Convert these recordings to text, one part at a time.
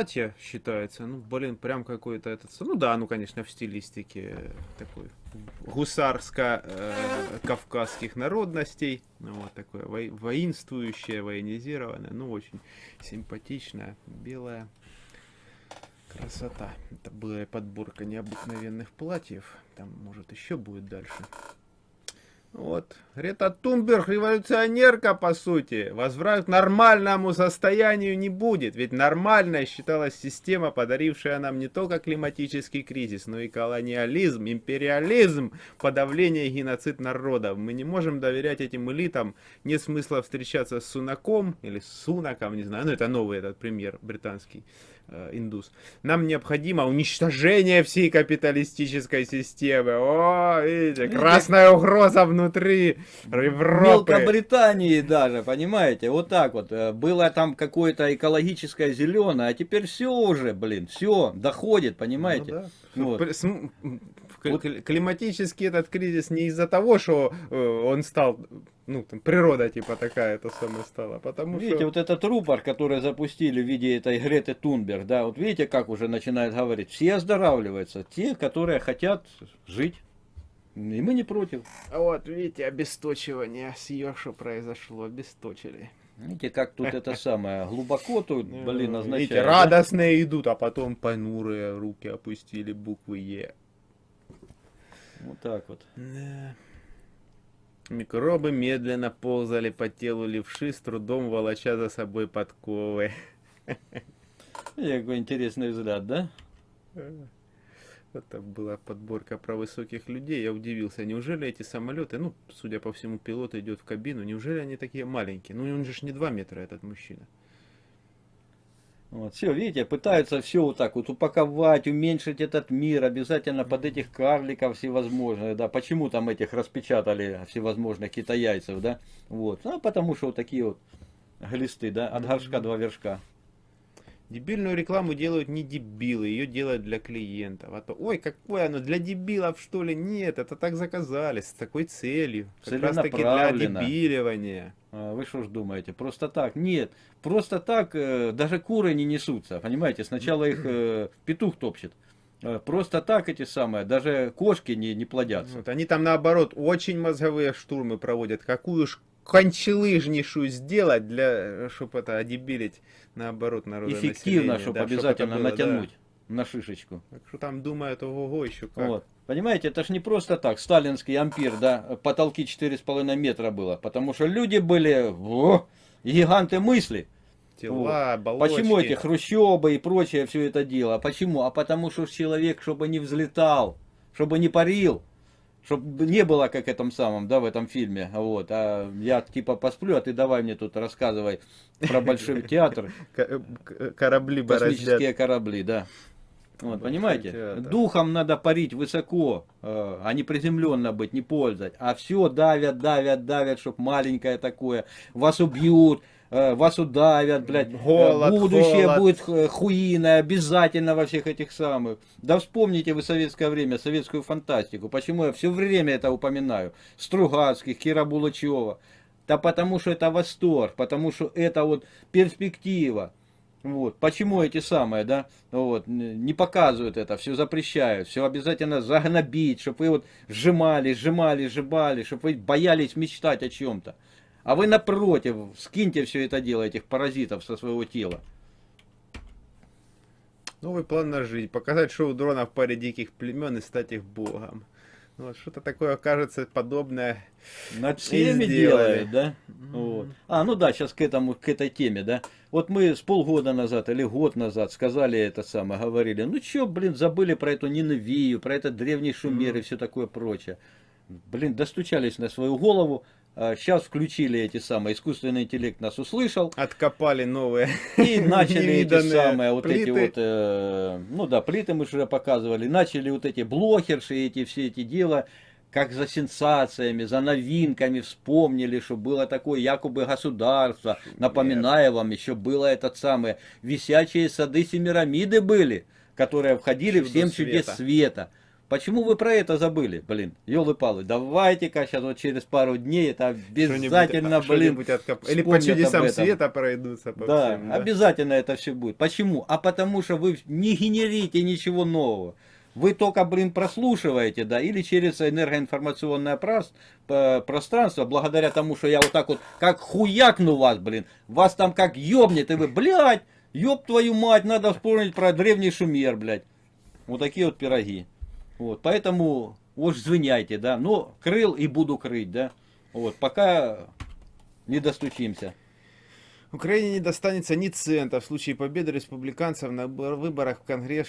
платье считается. Ну, блин, прям какой-то этот... Ну да, ну, конечно, в стилистике такой гусарско-кавказских э, народностей. Ну, вот такое во воинствующее, военизированное. Ну, очень симпатичное, белое. Красота. Это была подборка необыкновенных платьев. Там, может, еще будет дальше. Вот. Рета Тунберг революционерка, по сути. Возврат к нормальному состоянию не будет. Ведь нормальной считалась система, подарившая нам не только климатический кризис, но и колониализм, империализм, подавление и геноцид народов. Мы не можем доверять этим элитам. Нет смысла встречаться с Сунаком или Сунаком, не знаю. Ну, это новый этот премьер британский. Э, индус. Нам необходимо уничтожение всей капиталистической системы. О, видите, красная угроза внутри Европы. Мелкобритании даже, понимаете, вот так вот. Э, было там какое-то экологическое зеленое, а теперь все уже, блин, все доходит, понимаете. Ну, да. вот. Вот. Климатический этот кризис не из-за того, что э, он стал, ну, там, природа типа такая это самое стала, потому видите, что... вот этот рупор, который запустили в виде этой Греты Тунберг, да, вот видите, как уже начинают говорить, все оздоравливаются, те, которые хотят жить. И мы не против. Вот, видите, обесточивание с ее, что произошло, обесточили. Видите, как тут это самое, глубоко тут, блин, означает. Видите, радостные идут, а потом понурые руки опустили буквы Е. Вот так вот. Да. Микробы медленно ползали по телу левши, с трудом волоча за собой подковы. Какой интересный взгляд, да? Это была подборка про высоких людей. Я удивился, неужели эти самолеты, ну, судя по всему, пилот идет в кабину, неужели они такие маленькие? Ну, он же не 2 метра, этот мужчина. Вот, все, видите, пытаются все вот так вот упаковать, уменьшить этот мир, обязательно под этих карликов всевозможных, да, почему там этих распечатали всевозможных китаяйцев, да, вот, а потому что вот такие вот глисты, да, от горшка два вершка. Дебильную рекламу делают не дебилы, ее делают для клиентов. А то, ой, какое оно, для дебилов что ли? Нет, это так заказали, с такой целью. Как раз таки для дебиливания. А вы что ж думаете, просто так? Нет, просто так э, даже куры не несутся, понимаете? Сначала их э, петух топчет. Э, просто так эти самые, даже кошки не, не плодятся. Вот, они там наоборот очень мозговые штурмы проводят. Какую ж кончелыжнейшую сделать, для, чтобы это одебилить, наоборот, народное Эффективно, чтобы да, обязательно чтобы было, натянуть да. на шишечку. Так что там думают, ого-го, еще как. Вот. Понимаете, это ж не просто так, сталинский ампир, да, потолки 4,5 метра было, потому что люди были, о, гиганты мысли. Тела, вот. Почему эти хрущебы и прочее все это дело? А почему? А потому что человек, чтобы не взлетал, чтобы не парил, чтобы не было как этом самом, да, в этом фильме, вот, а я типа посплю, а ты давай мне тут рассказывай про большой театр. Корабли Космические корабли, да. Вот, понимаете? Духом надо парить высоко, э, а не приземленно быть, не пользовать. А все давят, давят, давят, чтобы маленькое такое. Вас убьют, Э, вас удавят, блядь, голод, будущее холод. будет э, хуиное, обязательно во всех этих самых. Да вспомните вы советское время, советскую фантастику. Почему я все время это упоминаю? Стругацких, Кира Булычева. Да потому что это восторг, потому что это вот перспектива. Вот. Почему эти самые, да, вот, не показывают это, все запрещают, все обязательно загнобить, чтобы вы вот сжимали, сжимали, сжимали, чтобы вы боялись мечтать о чем-то. А вы напротив, скиньте все это дело, этих паразитов со своего тела. Новый план на жизнь. Показать шоу дрона в паре диких племен и стать их богом. Ну, вот что-то такое, кажется, подобное Над всеми делают, да? Mm -hmm. вот. А, ну да, сейчас к этому, к этой теме, да. Вот мы с полгода назад или год назад сказали это самое, говорили, ну что, блин, забыли про эту Ниневию, про этот древний Шумер mm -hmm. и все такое прочее. Блин, достучались на свою голову, Сейчас а, включили эти самые, искусственный интеллект нас услышал. Откопали новые. И начали эти самые, вот плиты. эти вот, э, ну да, плиты мы уже показывали. Начали вот эти блохерши, эти все эти дела, как за сенсациями, за новинками вспомнили, что было такое якобы государство. Напоминаю вам, еще было этот самое, висячие сады Семирамиды были, которые входили Чудо в семь чудес света. Почему вы про это забыли, блин? Ёлы-палы, давайте-ка сейчас вот через пару дней это обязательно, блин, откоп... Или по чудесам света пройдутся по да, всем, да, обязательно это все будет. Почему? А потому что вы не генерите ничего нового. Вы только, блин, прослушиваете, да, или через энергоинформационное пространство, благодаря тому, что я вот так вот, как хуякну вас, блин, вас там как ёбнет, и вы, блядь, ёб твою мать, надо вспомнить про древний шумер, блядь. Вот такие вот пироги. Вот, поэтому уж звоняйте, да, но крыл и буду крыть, да. Вот, пока не достучимся. Украине не достанется ни цента в случае победы республиканцев на выборах в Конгресс.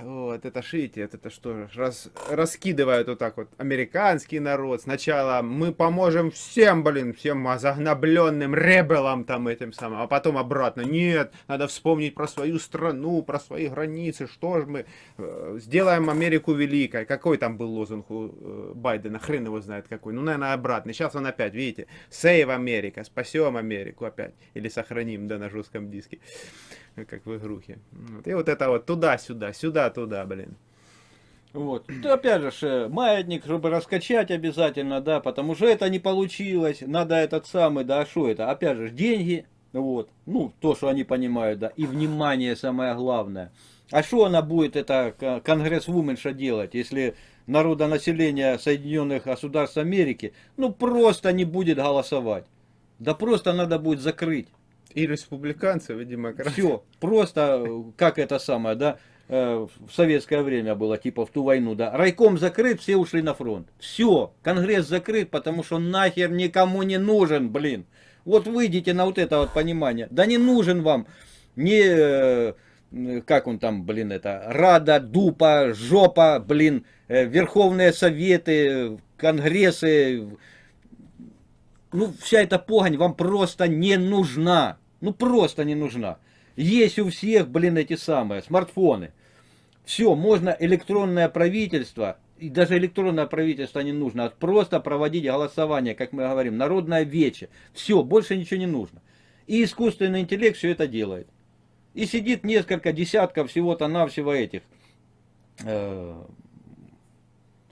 Вот, это шите, это что, раз, раскидывают вот так вот американский народ. Сначала мы поможем всем, блин, всем загнобленным ребелам там этим самым, а потом обратно. Нет, надо вспомнить про свою страну, про свои границы, что же мы э, сделаем Америку великой. Какой там был лозунг у э, Байдена, хрен его знает какой. Ну, наверное, обратный. Сейчас он опять, видите, Save America, спасем Америку опять или сохраним, да, на жестком диске, как в игрухе. Вот. И вот это вот туда-сюда, сюда-туда, блин. Вот. И опять же, э, маятник, чтобы раскачать обязательно, да, потому что это не получилось, надо этот самый, да, а что это? Опять же, деньги, вот, ну, то, что они понимают, да, и внимание самое главное. А что она будет, это конгрессвуменша делать, если народонаселение Соединенных Государств Америки, ну, просто не будет голосовать? Да просто надо будет закрыть. И республиканцев, и демократов. Все, просто, как это самое, да, э, в советское время было, типа в ту войну, да, райком закрыт, все ушли на фронт. Все, конгресс закрыт, потому что нахер никому не нужен, блин. Вот выйдите на вот это вот понимание. Да не нужен вам не, э, как он там, блин, это, Рада, Дупа, Жопа, блин, э, Верховные Советы, Конгрессы, ну, вся эта погонь вам просто не нужна. Ну, просто не нужна. Есть у всех, блин, эти самые смартфоны. Все, можно электронное правительство, и даже электронное правительство не нужно, а просто проводить голосование, как мы говорим, народное вече. Все, больше ничего не нужно. И искусственный интеллект все это делает. И сидит несколько десятков всего-то навсего этих э,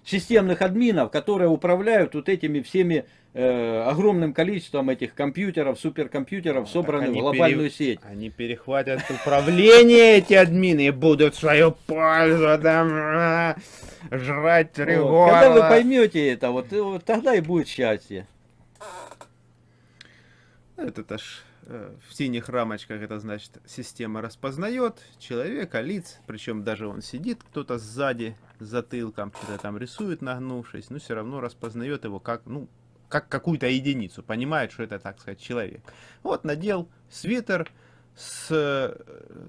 системных админов, которые управляют вот этими всеми э, огромным количеством этих компьютеров, суперкомпьютеров, ну, собранных в глобальную пере... сеть. Они перехватят управление эти админы и будут свою пользу там жрать вот. Когда вы поймете это, вот, вот тогда и будет счастье. Это аж э, в синих рамочках это значит система распознает человека, лиц, причем даже он сидит кто-то сзади, затылком, что-то там рисует нагнувшись, но все равно распознает его как, ну, как какую-то единицу, понимает, что это, так сказать, человек. Вот надел свитер, с э,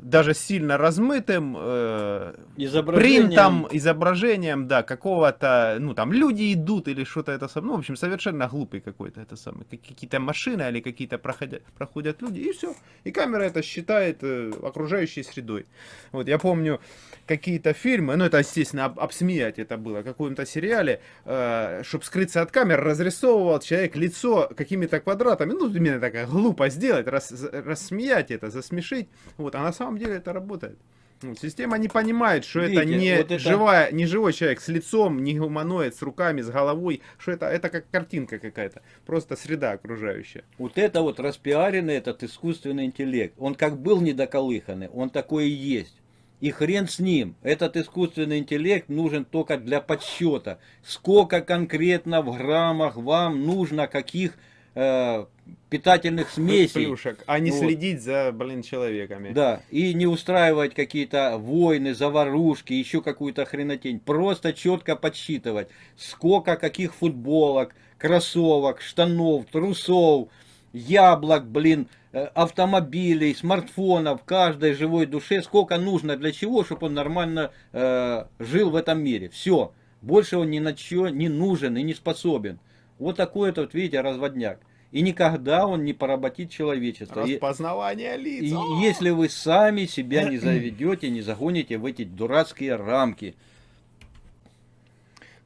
даже сильно размытым э, изображением. принтом, изображением, да, какого-то, ну там люди идут или что-то это самое, ну в общем совершенно глупый какой-то это самое, какие-то машины или какие-то проходят, проходят люди и все, и камера это считает э, окружающей средой. Вот я помню какие-то фильмы, ну это естественно об, обсмеять это было, в каком-то сериале, э, чтобы скрыться от камер, разрисовывал человек лицо какими-то квадратами, ну именно такая глупо сделать, рас, рассмеять это, засмешить. Вот, а на самом деле это работает. Вот, система не понимает, что Видите, это не вот это... живая, не живой человек с лицом, не гуманоид, с руками, с головой, что это, это как картинка какая-то, просто среда окружающая. Вот это вот распиаренный этот искусственный интеллект, он как был недоколыханный, он такой и есть. И хрен с ним, этот искусственный интеллект нужен только для подсчета. Сколько конкретно в граммах вам нужно каких э, питательных смесей. Плюшек, а не вот. следить за, блин, человеками. Да, и не устраивать какие-то войны, заварушки, еще какую-то хренотень. Просто четко подсчитывать, сколько каких футболок, кроссовок, штанов, трусов, яблок, блин, э, автомобилей, смартфонов, каждой живой душе, сколько нужно для чего, чтобы он нормально э, жил в этом мире. Все, больше он ни на что не нужен и не способен. Вот такой вот, видите, разводняк. И никогда он не поработит человечество. Распознавание лиц. И, и если вы сами себя не заведете, не загоните в эти дурацкие рамки.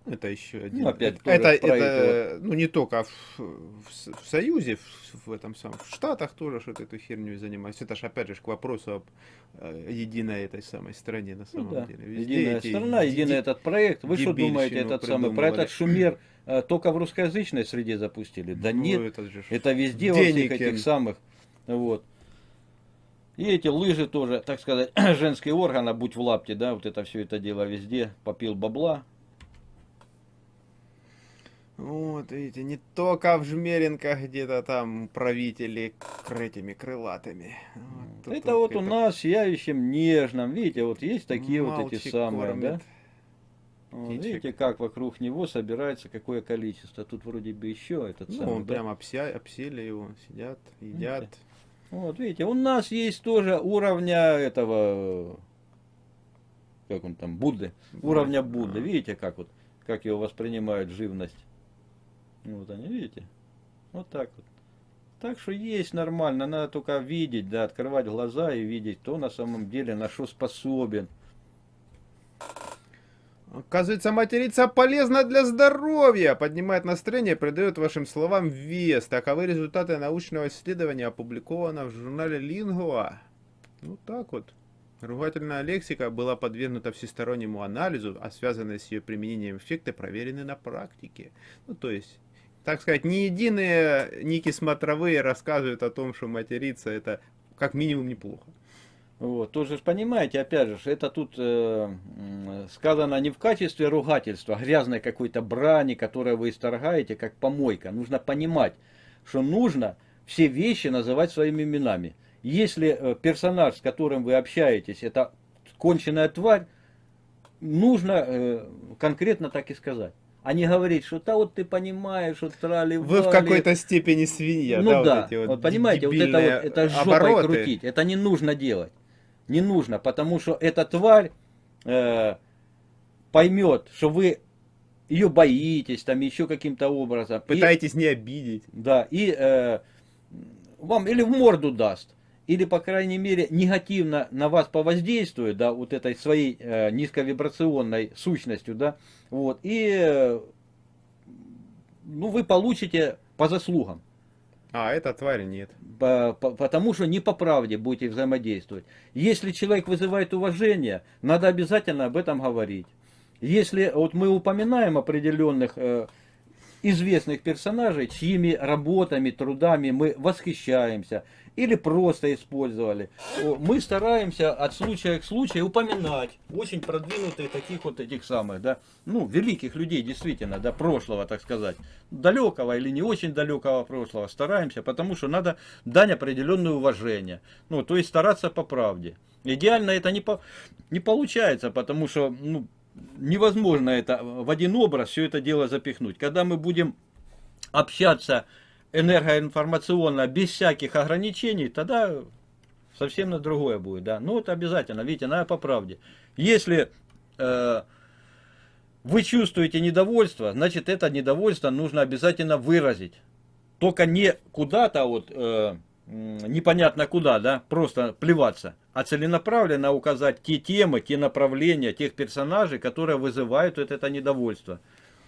Это еще один. Ну, опять это, тоже это, проект, ну не только в, в, в Союзе, в, в этом самом, в Штатах тоже что-то эту херню занимаются. Это же опять же к вопросу об э, единой этой самой стране на Ну самом да. деле. Везде Единая эти страна, ди- единый этот проект. Вы что думаете, этот самый, про этот шумер э, только в русскоязычной среде запустили? Да ну, нет, это же это везде во всех этих самых. Вот. И эти лыжи тоже, так сказать, женский орган, а будь в лапте, да, вот это все это дело везде, попил бабла. Вот, видите, не только в Жмеринках где-то там правители к этими крылатыми. Вот это вот вот у нас сияющим нежным, видите, вот есть такие вот эти самые, кормит. да. Птичек. видите, как вокруг него собирается какое количество. Тут вроде бы еще этот Ну, самый. он да. прям обся, обсели его, сидят, едят. Вот, видите, у нас есть тоже уровня этого, как он там, Будды, уровня Будды. А. Видите, как вот, как его воспринимают живность. Вот они, видите? Вот так вот. Так что есть нормально, надо только видеть, да, открывать глаза и видеть, кто на самом деле на что способен. Оказывается, материться полезно для здоровья, поднимает настроение, придает вашим словам вес. Таковы результаты научного исследования, опубликовано в журнале Lingua. Ну так вот. Ругательная лексика была подвергнута всестороннему анализу, а связанные с ее применением эффекты проверены на практике. Ну то есть, так сказать, не единые ники смотровые рассказывают о том, что материться это как минимум неплохо. Вот, тоже ж понимаете, опять же, это тут э, сказано не в качестве ругательства, грязной какой-то брани, которую вы исторгаете, как помойка. Нужно понимать, что нужно все вещи называть своими именами. Если э, персонаж, с которым вы общаетесь, это конченая тварь, нужно э, конкретно так и сказать. А не говорить, что да вот ты понимаешь, что трали Вы в какой-то степени свинья, ну да, да, вот эти вот вот понимаете, вот это вот, это жопой обороты. крутить, это не нужно делать. Не нужно, потому что эта тварь э, поймет, что вы ее боитесь, там еще каким-то образом. И- Пытаетесь не обидеть. да, и э, вам или в морду даст, или, по крайней мере, негативно на вас повоздействует, да, вот этой своей э, низковибрационной сущностью, да, вот, и, э, ну, вы получите по заслугам. А, эта тварь нет. По- по- потому что не по правде будете взаимодействовать. Если человек вызывает уважение, надо обязательно об этом говорить. Если вот мы упоминаем определенных э, известных персонажей, чьими работами, трудами мы восхищаемся или просто использовали, мы стараемся от случая к случаю упоминать очень продвинутые таких вот этих самых, да, ну, великих людей, действительно, да, прошлого, так сказать, далекого или не очень далекого прошлого, стараемся, потому что надо дать определенное уважение, ну, то есть стараться по правде. Идеально это не, по, не получается, потому что, ну, невозможно это в один образ все это дело запихнуть. Когда мы будем общаться энергоинформационно без всяких ограничений, тогда совсем на другое будет, да. Ну, это обязательно, видите, надо по правде. Если э, вы чувствуете недовольство, значит, это недовольство нужно обязательно выразить. Только не куда-то вот, э, непонятно куда, да, просто плеваться, а целенаправленно указать те темы, те направления, тех персонажей, которые вызывают вот это недовольство.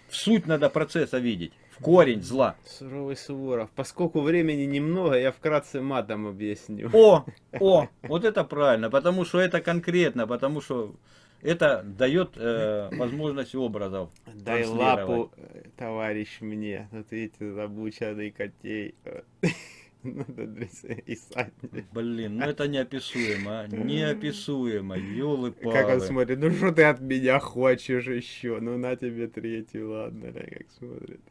В суть надо процесса видеть, в корень зла. Суровый Суворов. Поскольку времени немного, я вкратце матом объясню. О, о, вот это правильно, потому что это конкретно, потому что это дает э, возможность образов. Дай лапу, э, товарищ, мне. Вот видите, забученный котей. Блин, ну это неописуемо, а? неописуемо, елы Как он смотрит, ну что ты от меня хочешь еще? Ну на тебе третий, ладно, да, как смотрит.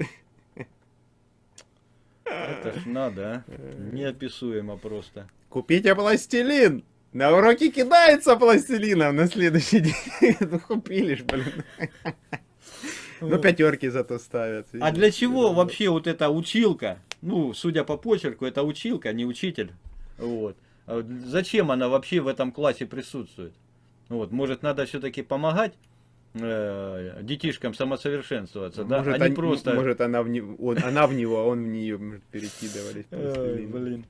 Это ж надо, а? Неописуемо просто. Купите пластилин! На уроке кидается пластилином на следующий день. Ну купили ж, блин. Ну пятерки зато ставят. А для чего вообще вот эта училка? Ну, судя по почерку, это училка, не учитель. Вот. А Зачем она вообще в этом классе присутствует? Вот, может, надо все-таки помогать э, детишкам самосовершенствоваться, да? Может, а не они- просто. может она, в него, он, она в него, а он в нее может, перекидывались блин.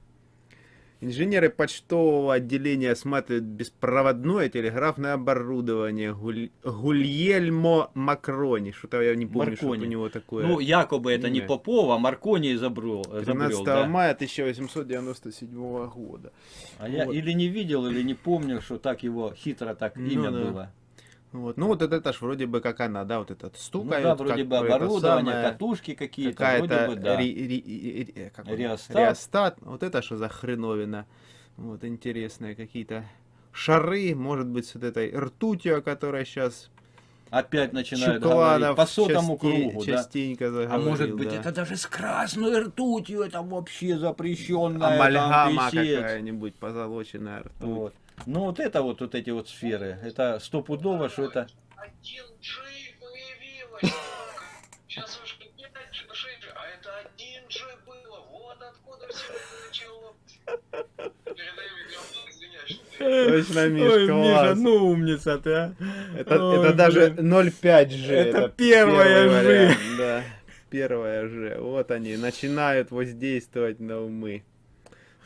Инженеры почтового отделения осматривают беспроводное телеграфное оборудование Гуль... Гульельмо Макрони. Что-то я не помню, что у него такое. Ну, якобы это не. Попова, а Маркони изобрел. 13 изобрел, да. мая 1897 года. А я Вот. или не видел, или не помню, что так его хитро так Ну имя да. было. Вот. Ну вот это, это ж вроде бы как она, да, вот этот Ну стукает. да, вроде как бы оборудование, самое, катушки какие-то, вроде бы, да. ри- ри- ри- как? Реостат. реостат. Вот это что за хреновина. Вот интересные какие-то шары, может быть, с вот этой ртутью, о которой сейчас Опять начинают Чукладов говорить по сотому части- кругу, да. частенько А заговорил, может быть, да. это даже с красной ртутью, это вообще запрещенная амальгама какая-нибудь, позолоченная ртуть. Вот. Ну вот это вот, вот эти вот сферы, это стопудово, что это... Один G появилось. Сейчас уж не 5 G, 6 G, а это один G было. Вот откуда все это извиняюсь. Точно, Миш, класс. ну умница ты, а. Это, Ой, это даже блин. 0,5G. Это первая первый G. вариант, Да, первая G. Вот они, начинают воздействовать на умы.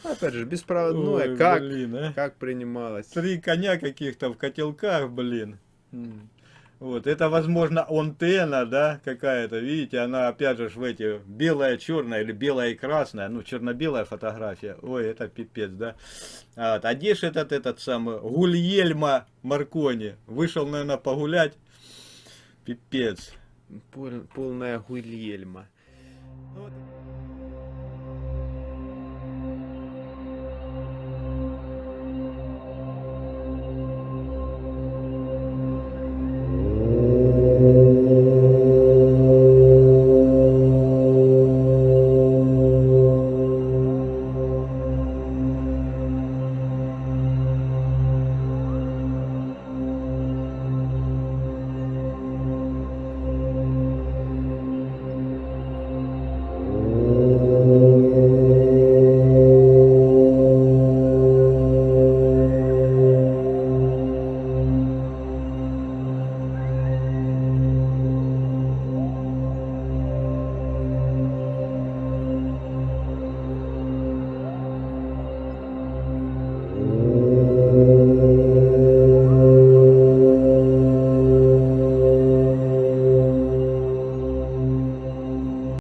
Опять же, беспроводное, Ой, как, блин, а. как принималось. Три коня каких-то в котелках, блин. Вот, это, возможно, антенна, да, какая-то, видите, она, опять же, в эти, белая, черная или белая и красная, ну, черно-белая фотография, ой, это пипец, да. А, вот, а где ж этот, этот самый, Гульельма Маркони, вышел, наверное, погулять, пипец. Пол- полная гульельма. Ну, вот